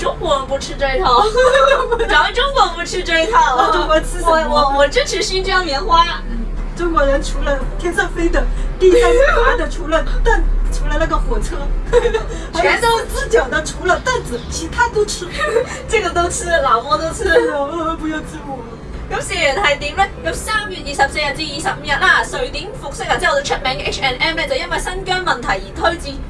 中国不吃这一套，咱们中国不吃这一套。中国吃。我我我支持新疆棉花。中国人除了天上飞的、地上爬的，除了凳，除了那个火车，全都赤脚的，除了凳子，其他都吃，这个都吃，老莫都吃。不要吃我。咁虽然系点咧，咁三月二十四日至二十五日啦，瑞典服饰啊？之后就出名嘅 H and M 咧，就因为新疆问题而推荐。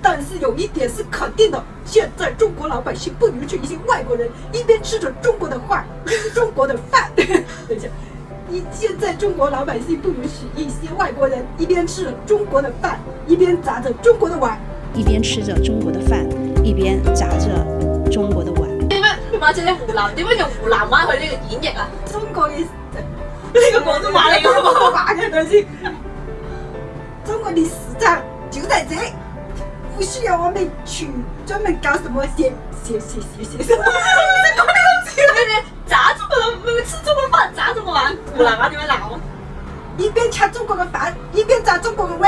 但是有一点是肯定的，现在中国老百姓不允许一些外国人一边吃着中国的饭，中国的饭。等一下，一现在中国老百姓不允许一些外国人一边吃着中国的饭，一边砸着中国的碗，一边吃着中国的饭，一边砸着中国的碗。你们马在呢湖南，点解用湖南话去呢演绎啊？中国，这个广东话，广东话的东下，中国的史上就在这。不需要我们去专门搞什么写写写写些，不 是在搞那个东西，砸中国，吃中国饭，砸中国碗，不来把你们捞。一边吃中国的饭，一边砸中国的碗。